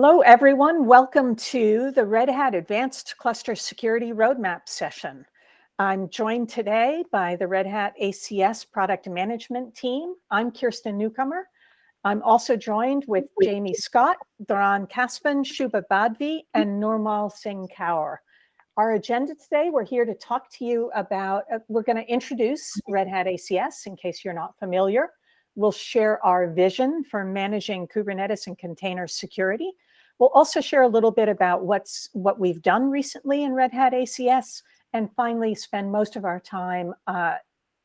Hello, everyone. Welcome to the Red Hat Advanced Cluster Security Roadmap session. I'm joined today by the Red Hat ACS product management team. I'm Kirsten Newcomer. I'm also joined with Jamie Scott, Doron Caspin, Shubha Badvi, and Nurmal Singh Kaur. Our agenda today, we're here to talk to you about, uh, we're going to introduce Red Hat ACS in case you're not familiar. We'll share our vision for managing Kubernetes and container security. We'll also share a little bit about what's what we've done recently in Red Hat ACS, and finally spend most of our time uh,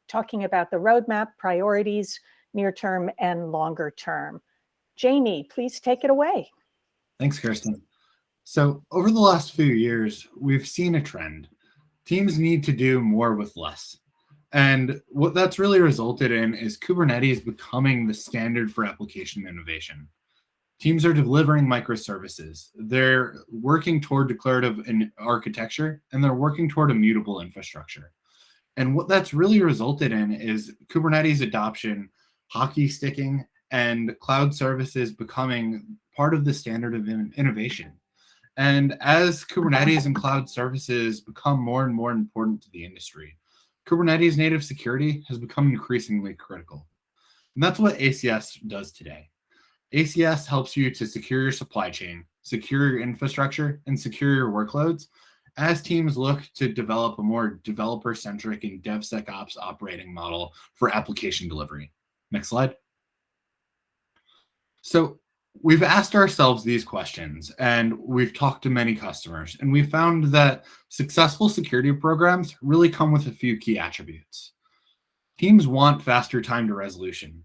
talking about the roadmap, priorities, near term and longer term. Jamie, please take it away. Thanks, Kirsten. So over the last few years, we've seen a trend. Teams need to do more with less. And what that's really resulted in is Kubernetes becoming the standard for application innovation. Teams are delivering microservices. They're working toward declarative architecture, and they're working toward immutable infrastructure. And what that's really resulted in is Kubernetes adoption, hockey sticking, and cloud services becoming part of the standard of innovation. And as Kubernetes and cloud services become more and more important to the industry, Kubernetes native security has become increasingly critical. And that's what ACS does today. ACS helps you to secure your supply chain, secure your infrastructure, and secure your workloads as teams look to develop a more developer-centric and DevSecOps operating model for application delivery. Next slide. So we've asked ourselves these questions and we've talked to many customers and we found that successful security programs really come with a few key attributes. Teams want faster time to resolution.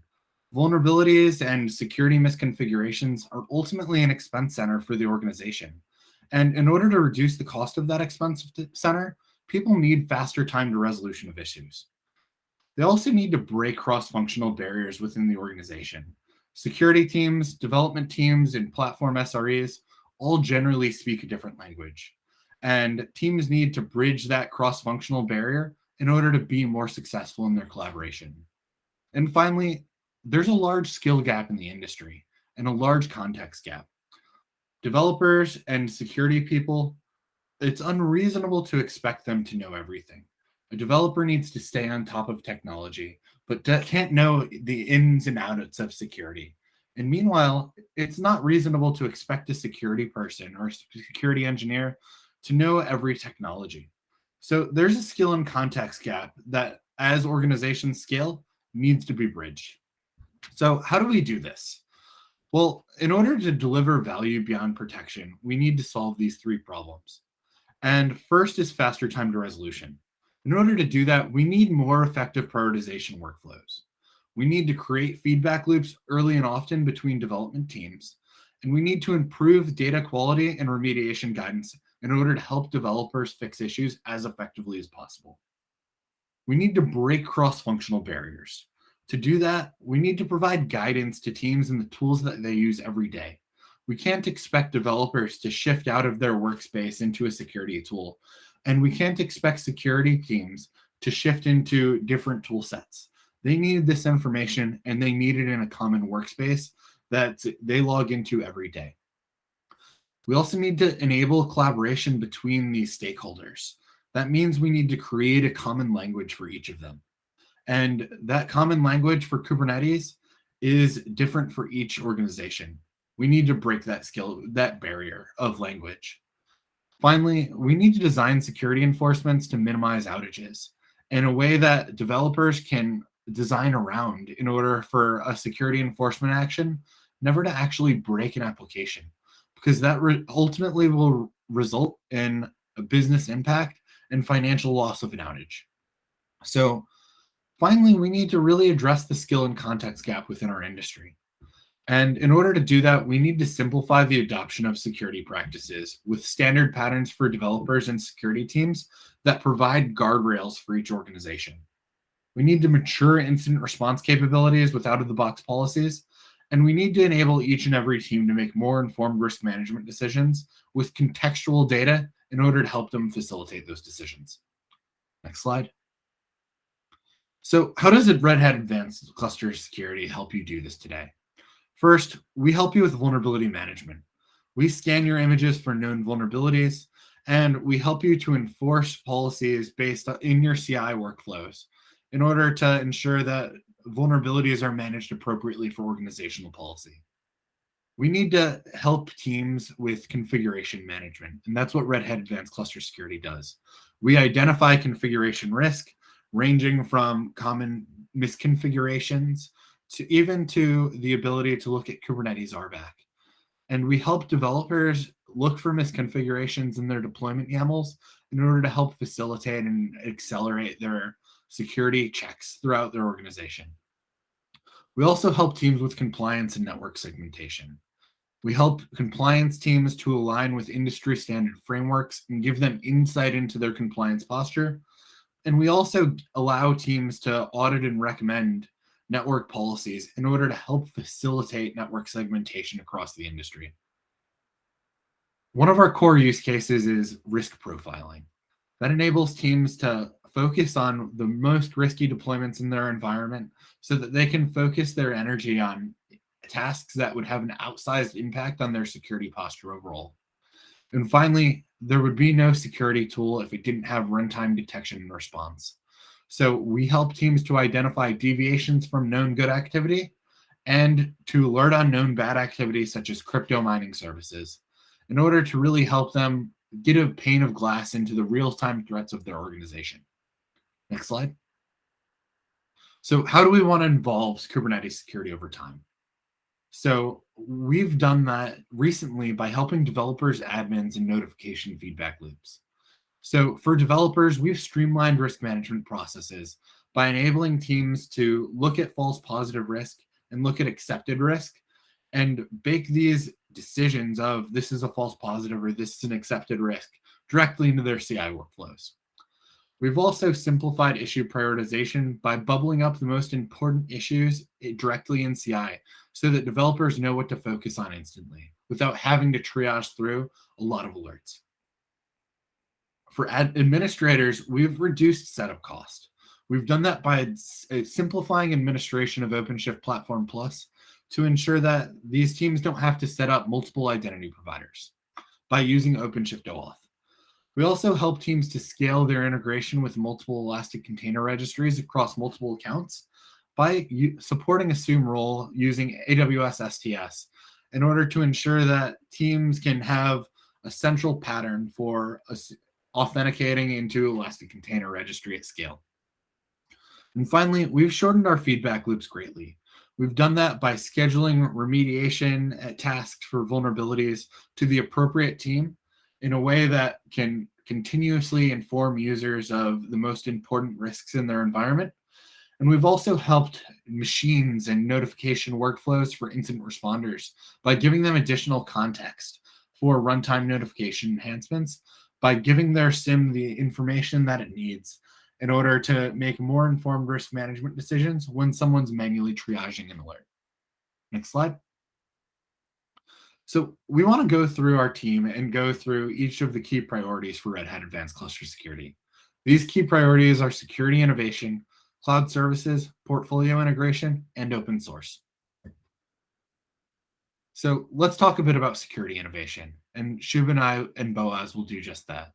Vulnerabilities and security misconfigurations are ultimately an expense center for the organization. And in order to reduce the cost of that expense center, people need faster time to resolution of issues. They also need to break cross-functional barriers within the organization. Security teams, development teams, and platform SREs all generally speak a different language. And teams need to bridge that cross-functional barrier in order to be more successful in their collaboration. And finally, there's a large skill gap in the industry and a large context gap. Developers and security people, it's unreasonable to expect them to know everything. A developer needs to stay on top of technology, but can't know the ins and outs of security. And meanwhile, it's not reasonable to expect a security person or security engineer to know every technology. So there's a skill and context gap that as organizations scale needs to be bridged. So how do we do this? Well, in order to deliver value beyond protection, we need to solve these three problems. And first is faster time to resolution. In order to do that, we need more effective prioritization workflows. We need to create feedback loops early and often between development teams. And we need to improve data quality and remediation guidance in order to help developers fix issues as effectively as possible. We need to break cross-functional barriers. To do that, we need to provide guidance to teams and the tools that they use every day. We can't expect developers to shift out of their workspace into a security tool and we can't expect security teams to shift into different tool sets. They needed this information and they need it in a common workspace that they log into every day. We also need to enable collaboration between these stakeholders. That means we need to create a common language for each of them. And that common language for Kubernetes is different for each organization. We need to break that skill, that barrier of language. Finally, we need to design security enforcements to minimize outages in a way that developers can design around in order for a security enforcement action never to actually break an application because that ultimately will result in a business impact and financial loss of an outage. So finally, we need to really address the skill and context gap within our industry. And in order to do that, we need to simplify the adoption of security practices with standard patterns for developers and security teams that provide guardrails for each organization. We need to mature incident response capabilities with out-of-the-box policies, and we need to enable each and every team to make more informed risk management decisions with contextual data in order to help them facilitate those decisions. Next slide. So how does Red Hat Advanced Cluster Security help you do this today? First, we help you with vulnerability management. We scan your images for known vulnerabilities, and we help you to enforce policies based in your CI workflows in order to ensure that vulnerabilities are managed appropriately for organizational policy. We need to help teams with configuration management, and that's what Red Hat Advanced Cluster Security does. We identify configuration risk, ranging from common misconfigurations to even to the ability to look at Kubernetes RBAC. And we help developers look for misconfigurations in their deployment YAMLs in order to help facilitate and accelerate their security checks throughout their organization. We also help teams with compliance and network segmentation. We help compliance teams to align with industry standard frameworks and give them insight into their compliance posture. And we also allow teams to audit and recommend network policies in order to help facilitate network segmentation across the industry. One of our core use cases is risk profiling. That enables teams to focus on the most risky deployments in their environment so that they can focus their energy on tasks that would have an outsized impact on their security posture overall. And finally, there would be no security tool if it didn't have runtime detection and response. So we help teams to identify deviations from known good activity and to alert on known bad activity such as crypto mining services in order to really help them get a pane of glass into the real-time threats of their organization. Next slide. So how do we want to involve Kubernetes security over time? So we've done that recently by helping developers, admins, and notification feedback loops. So for developers, we've streamlined risk management processes by enabling teams to look at false positive risk and look at accepted risk and bake these decisions of this is a false positive or this is an accepted risk directly into their CI workflows. We've also simplified issue prioritization by bubbling up the most important issues directly in CI so that developers know what to focus on instantly without having to triage through a lot of alerts. For administrators, we've reduced setup cost. We've done that by uh, simplifying administration of OpenShift Platform Plus to ensure that these teams don't have to set up multiple identity providers by using OpenShift OAuth. We also help teams to scale their integration with multiple Elastic Container Registries across multiple accounts by supporting Assume Role using AWS STS in order to ensure that teams can have a central pattern for authenticating into Elastic Container Registry at scale. And finally, we've shortened our feedback loops greatly. We've done that by scheduling remediation tasks for vulnerabilities to the appropriate team in a way that can continuously inform users of the most important risks in their environment. And we've also helped machines and notification workflows for incident responders by giving them additional context for runtime notification enhancements by giving their SIEM the information that it needs in order to make more informed risk management decisions when someone's manually triaging an alert. Next slide. So we want to go through our team and go through each of the key priorities for Red Hat Advanced Cluster Security. These key priorities are security innovation, cloud services, portfolio integration, and open source. So let's talk a bit about security innovation, and Shub and I and Boaz will do just that.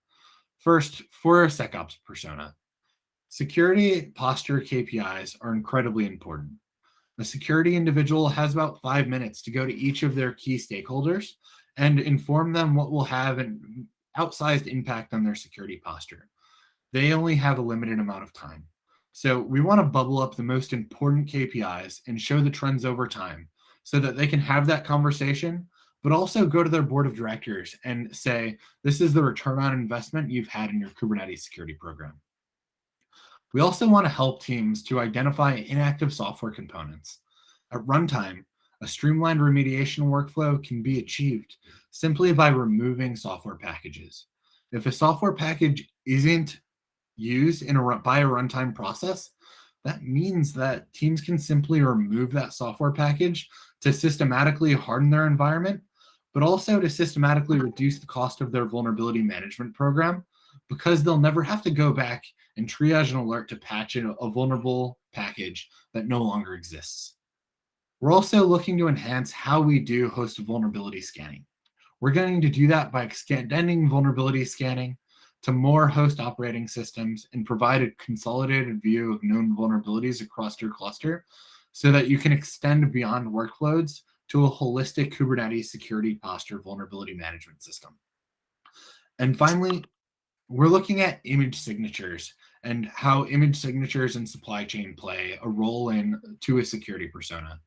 First, for a SecOps persona, security posture KPIs are incredibly important. The security individual has about five minutes to go to each of their key stakeholders and inform them what will have an outsized impact on their security posture. They only have a limited amount of time. So we want to bubble up the most important KPIs and show the trends over time so that they can have that conversation, but also go to their board of directors and say, this is the return on investment you've had in your Kubernetes security program. We also want to help teams to identify inactive software components. At runtime, a streamlined remediation workflow can be achieved simply by removing software packages. If a software package isn't used in a, by a runtime process, that means that teams can simply remove that software package to systematically harden their environment, but also to systematically reduce the cost of their vulnerability management program because they'll never have to go back and triage an alert to patch a, a vulnerable package that no longer exists. We're also looking to enhance how we do host vulnerability scanning. We're going to do that by extending vulnerability scanning to more host operating systems and provide a consolidated view of known vulnerabilities across your cluster so that you can extend beyond workloads to a holistic Kubernetes security posture vulnerability management system. And finally, we're looking at image signatures and how image signatures and supply chain play a role in to a security persona.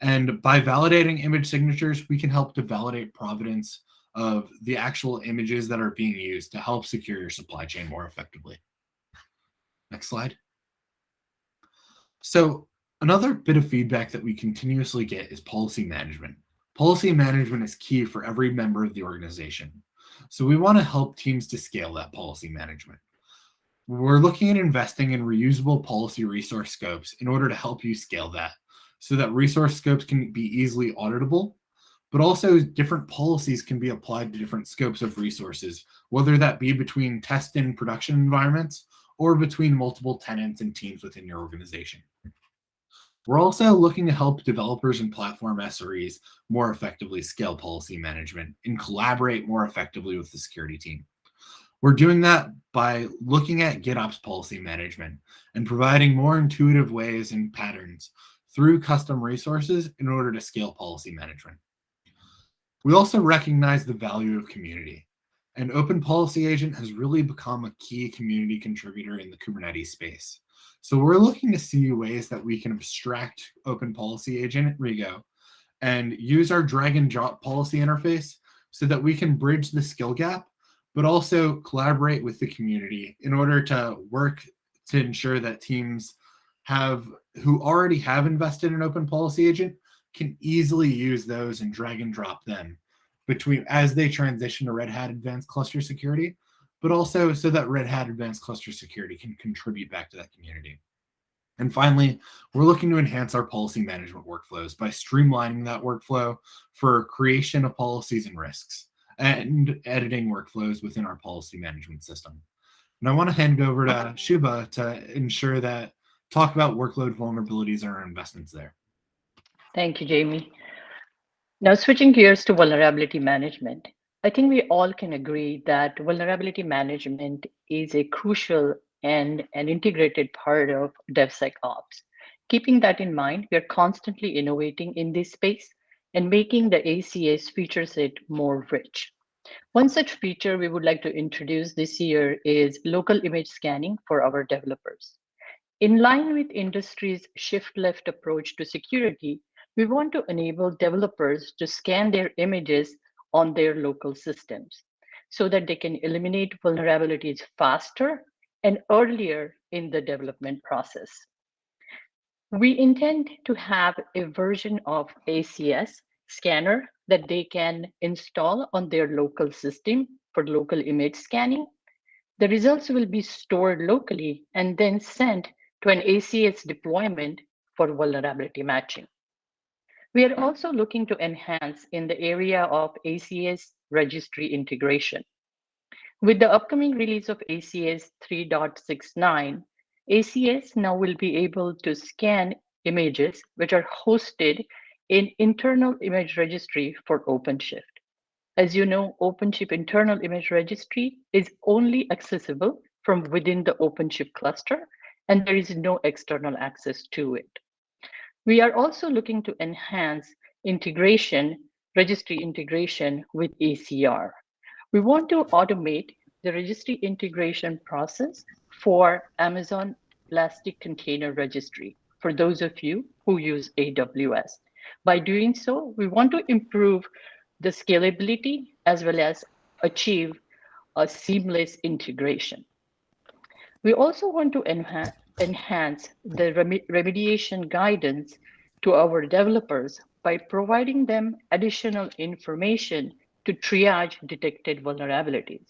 And by validating image signatures, we can help to validate provenance of the actual images that are being used to help secure your supply chain more effectively. Next slide. So another bit of feedback that we continuously get is policy management. Policy management is key for every member of the organization. So we want to help teams to scale that policy management. We're looking at investing in reusable policy resource scopes in order to help you scale that so that resource scopes can be easily auditable, but also different policies can be applied to different scopes of resources, whether that be between test and production environments or between multiple tenants and teams within your organization. We're also looking to help developers and platform SREs more effectively scale policy management and collaborate more effectively with the security team. We're doing that by looking at GitOps policy management and providing more intuitive ways and patterns through custom resources in order to scale policy management. We also recognize the value of community. An open policy agent has really become a key community contributor in the Kubernetes space. So we're looking to see ways that we can abstract open policy agent Rego and use our drag and drop policy interface so that we can bridge the skill gap, but also collaborate with the community in order to work to ensure that teams have who already have invested in open policy agent can easily use those and drag and drop them between as they transition to Red Hat Advanced Cluster Security, but also so that Red Hat Advanced Cluster Security can contribute back to that community. And finally, we're looking to enhance our policy management workflows by streamlining that workflow for creation of policies and risks and editing workflows within our policy management system. And I want to hand it over to Shuba to ensure that talk about workload vulnerabilities and our investments there. Thank you, Jamie. Now switching gears to vulnerability management. I think we all can agree that vulnerability management is a crucial and an integrated part of DevSecOps. Keeping that in mind, we are constantly innovating in this space and making the ACS feature set more rich. One such feature we would like to introduce this year is local image scanning for our developers. In line with industry's shift left approach to security, we want to enable developers to scan their images on their local systems so that they can eliminate vulnerabilities faster and earlier in the development process. We intend to have a version of ACS scanner that they can install on their local system for local image scanning. The results will be stored locally and then sent to an ACS deployment for vulnerability matching. We are also looking to enhance in the area of ACS registry integration. With the upcoming release of ACS 3.69, ACS now will be able to scan images which are hosted in internal image registry for OpenShift. As you know, OpenShift internal image registry is only accessible from within the OpenShift cluster and there is no external access to it. We are also looking to enhance integration, registry integration with ECR. We want to automate the registry integration process for Amazon Elastic Container Registry, for those of you who use AWS. By doing so, we want to improve the scalability as well as achieve a seamless integration. We also want to enhance, enhance the remediation guidance to our developers by providing them additional information to triage detected vulnerabilities.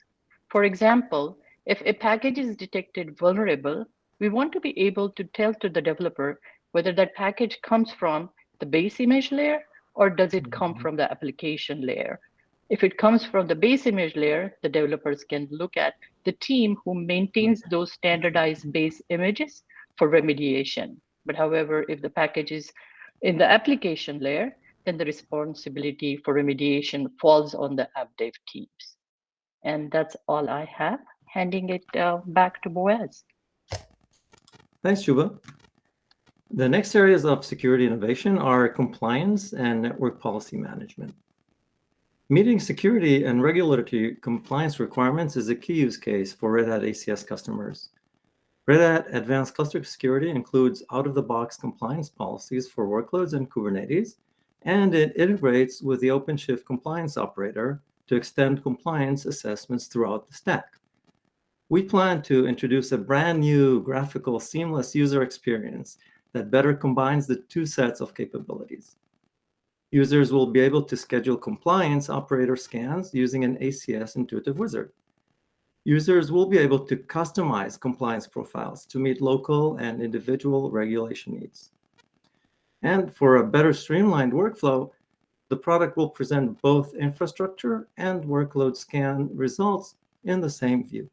For example, if a package is detected vulnerable, we want to be able to tell to the developer whether that package comes from the base image layer or does it come mm-hmm. from the application layer if it comes from the base image layer, the developers can look at the team who maintains those standardized base images for remediation. But however, if the package is in the application layer, then the responsibility for remediation falls on the app dev teams. And that's all I have. Handing it uh, back to Boaz. Thanks, Juba. The next areas of security innovation are compliance and network policy management. Meeting security and regulatory compliance requirements is a key use case for Red Hat ACS customers. Red Hat Advanced Cluster Security includes out-of-the-box compliance policies for workloads and Kubernetes, and it integrates with the OpenShift compliance operator to extend compliance assessments throughout the stack. We plan to introduce a brand new graphical seamless user experience that better combines the two sets of capabilities. Users will be able to schedule compliance operator scans using an ACS intuitive wizard. Users will be able to customize compliance profiles to meet local and individual regulation needs. And for a better streamlined workflow, the product will present both infrastructure and workload scan results in the same view.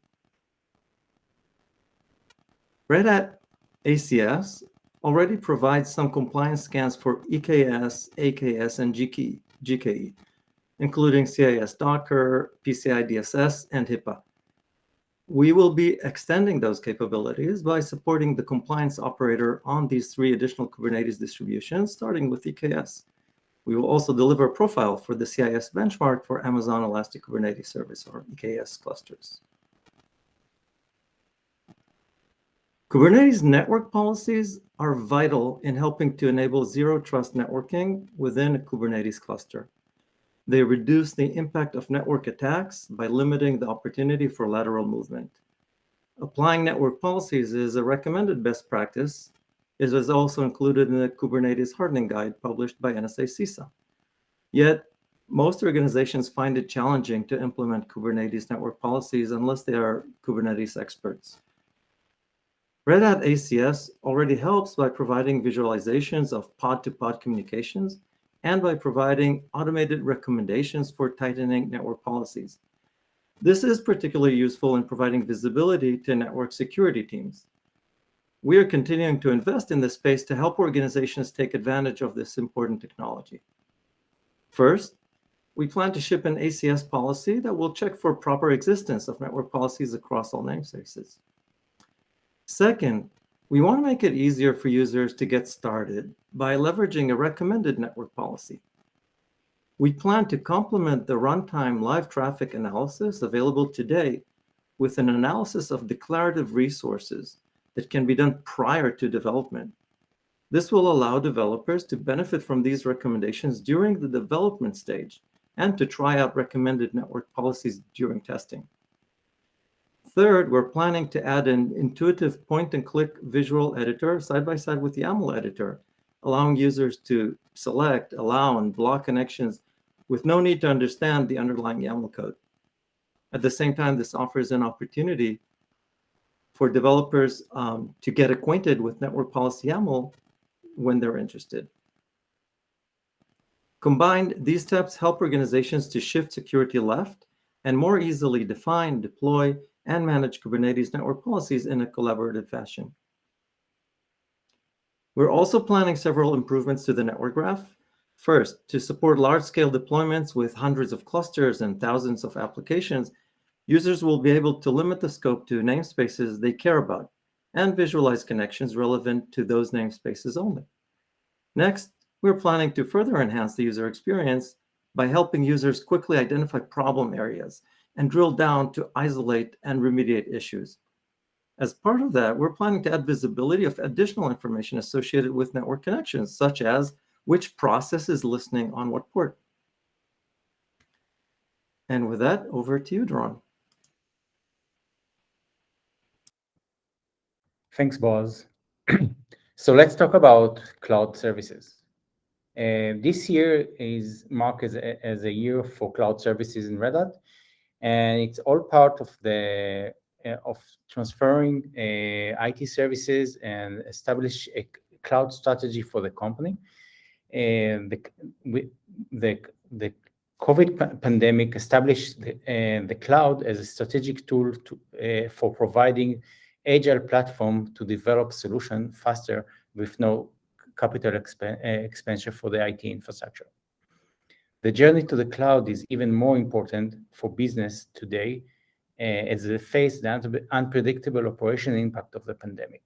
Red Hat ACS already provides some compliance scans for EKS, AKS, and GKE, GKE including CIS Docker, PCI DSS, and HIPAA. We will be extending those capabilities by supporting the compliance operator on these three additional Kubernetes distributions, starting with EKS. We will also deliver a profile for the CIS benchmark for Amazon Elastic Kubernetes Service, or EKS clusters. Kubernetes network policies are vital in helping to enable zero trust networking within a Kubernetes cluster. They reduce the impact of network attacks by limiting the opportunity for lateral movement. Applying network policies is a recommended best practice. It is also included in the Kubernetes hardening guide published by NSA CISA. Yet, most organizations find it challenging to implement Kubernetes network policies unless they are Kubernetes experts. Red Hat ACS already helps by providing visualizations of pod-to-pod -pod communications and by providing automated recommendations for tightening network policies. This is particularly useful in providing visibility to network security teams. We are continuing to invest in this space to help organizations take advantage of this important technology. First, we plan to ship an ACS policy that will check for proper existence of network policies across all namespaces. Second, we want to make it easier for users to get started by leveraging a recommended network policy. We plan to complement the runtime live traffic analysis available today with an analysis of declarative resources that can be done prior to development. This will allow developers to benefit from these recommendations during the development stage and to try out recommended network policies during testing. Third, we're planning to add an intuitive point-and-click visual editor side by side with the YAML editor, allowing users to select, allow, and block connections with no need to understand the underlying YAML code. At the same time, this offers an opportunity for developers um, to get acquainted with network policy YAML when they're interested. Combined, these steps help organizations to shift security left and more easily define, deploy, and manage Kubernetes network policies in a collaborative fashion. We're also planning several improvements to the network graph. First, to support large-scale deployments with hundreds of clusters and thousands of applications, users will be able to limit the scope to namespaces they care about and visualize connections relevant to those namespaces only. Next, we're planning to further enhance the user experience by helping users quickly identify problem areas and drill down to isolate and remediate issues. As part of that, we're planning to add visibility of additional information associated with network connections, such as which process is listening on what port. And with that, over to you, Doron. Thanks, Boaz. so let's talk about cloud services. Uh, this year is marked as a, as a year for cloud services in Red Hat, and it's all part of the uh, of transferring uh, IT services and establish a cloud strategy for the company. And the the the COVID pandemic established the, uh, the, cloud as a strategic tool to, uh, for providing agile platform to develop solution faster with no capital exp uh, for the IT infrastructure. The journey to the cloud is even more important for business today eh, as they face the unpredictable operational impact of the pandemic.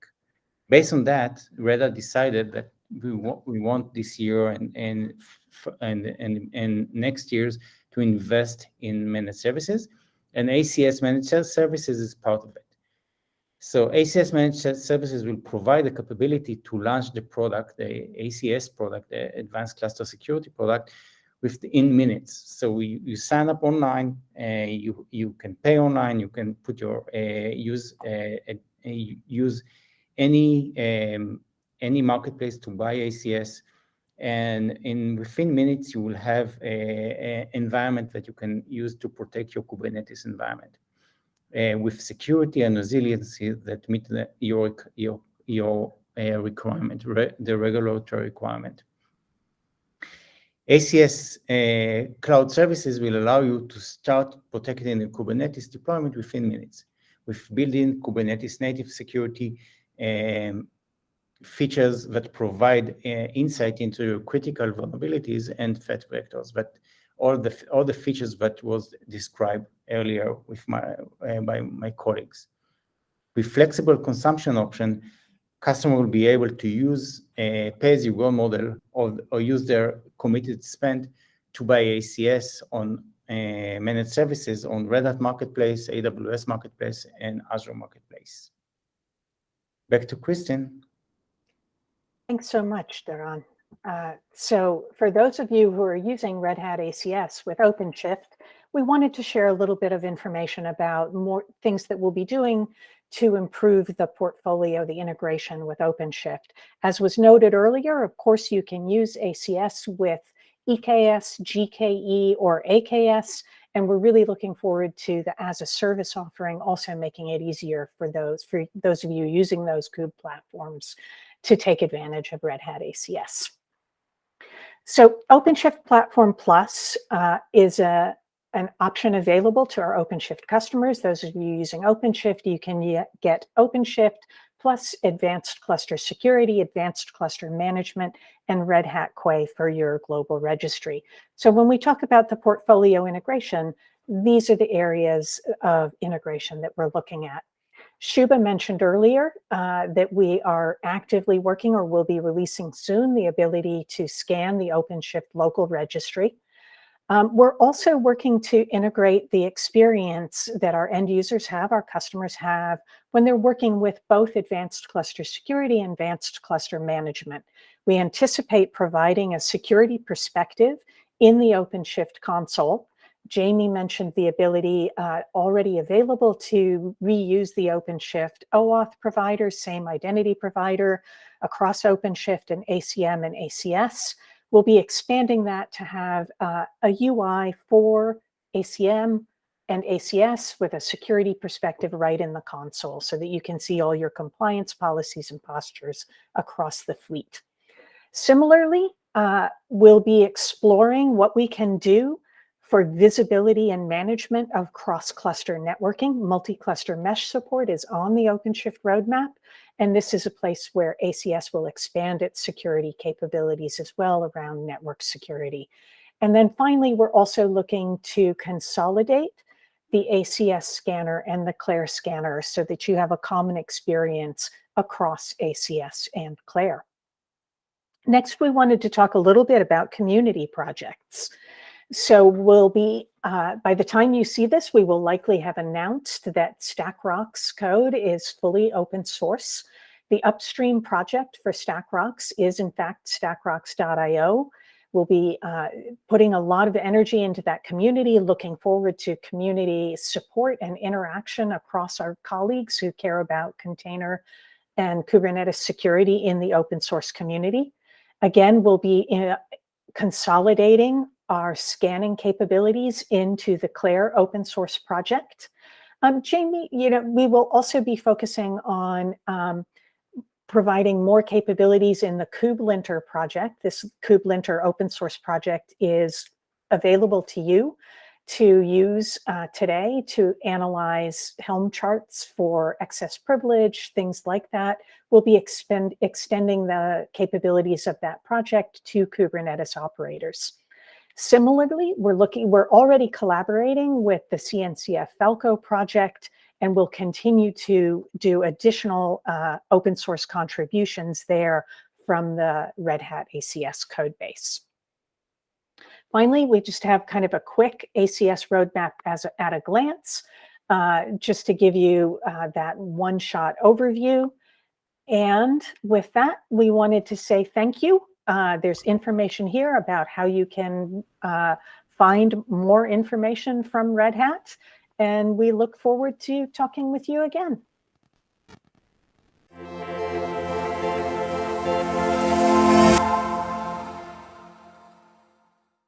Based on that, Red Hat decided that we want this year and f and and next years to invest in managed services, and ACS Managed Services is part of it. So ACS Managed Services will provide the capability to launch the product, the ACS product, the Advanced Cluster Security product, within minutes. So you sign up online, uh, you you can pay online, you can put your uh, use uh, any um, any marketplace to buy ACS, and in within minutes, you will have an environment that you can use to protect your Kubernetes environment uh, with security and resiliency that meet your requirement, the regulatory requirement. ACS uh, Cloud Services will allow you to start protecting the Kubernetes deployment within minutes, with built-in Kubernetes native security um, features that provide uh, insight into critical vulnerabilities and threat vectors, but all the all the features that was described earlier with my uh, by my colleagues. With flexible consumption option, customer will be able to use a pay-as-you-go model or use their committed spend to buy ACS on uh, managed services on Red Hat Marketplace, AWS Marketplace, and Azure Marketplace. Back to Kirsten. Thanks so much, Doron. Uh, so for those of you who are using Red Hat ACS with OpenShift, we wanted to share a little bit of information about more things that we'll be doing to improve the portfolio, the integration with OpenShift. As was noted earlier, of course, you can use ACS with EKS, GKE, or AKS, and we're really looking forward to the as-a-service offering, also making it easier for those for those of you using those kube platforms to take advantage of Red Hat ACS. So OpenShift Platform Plus uh, is an option available to our OpenShift customers. Those of you using OpenShift, you can get OpenShift plus Advanced Cluster Security, Advanced Cluster Management, and Red Hat Quay for your global registry. So when we talk about the portfolio integration, these are the areas of integration that we're looking at. Shuba mentioned earlier uh, that we are actively working or will be releasing soon the ability to scan the OpenShift local registry. Um, we're also working to integrate the experience that our end users have, our customers have, when they're working with both Advanced Cluster Security and Advanced Cluster Management. We anticipate providing a security perspective in the OpenShift console. Jamie mentioned the ability uh, already available to reuse the OpenShift OAuth provider, same identity provider across OpenShift and ACM and ACS. We'll be expanding that to have uh, a UI for ACM and ACS with a security perspective right in the console so that you can see all your compliance policies and postures across the fleet. Similarly, uh, we'll be exploring what we can do for visibility and management of cross-cluster networking. Multi-cluster mesh support is on the OpenShift roadmap, and this is a place where ACS will expand its security capabilities as well around network security. And then finally, we're also looking to consolidate the ACS scanner and the Clair scanner so that you have a common experience across ACS and Clair. Next, we wanted to talk a little bit about community projects. So we'll be, uh, by the time you see this, we will likely have announced that StackRox code is fully open source. The upstream project for StackRox is, in fact, StackRox.io. We'll be uh, putting a lot of energy into that community, looking forward to community support and interaction across our colleagues who care about container and Kubernetes security in the open source community. Again, we'll be uh, consolidating our scanning capabilities into the Clair open source project. Um, Jamie, you know, we will also be focusing on um, providing more capabilities in the KubeLinter project. This KubeLinter open source project is available to you to use uh, today to analyze Helm charts for excess privilege, things like that. We'll be extending the capabilities of that project to Kubernetes operators. Similarly, we're looking, we're already collaborating with the CNCF Falco project and we'll continue to do additional uh, open source contributions there from the Red Hat ACS code base. Finally, we just have kind of a quick ACS roadmap as a, at a glance, uh, just to give you uh, that one-shot overview. And with that, we wanted to say thank you. Uh, there's information here about how you can uh, find more information from Red Hat. And we look forward to talking with you again.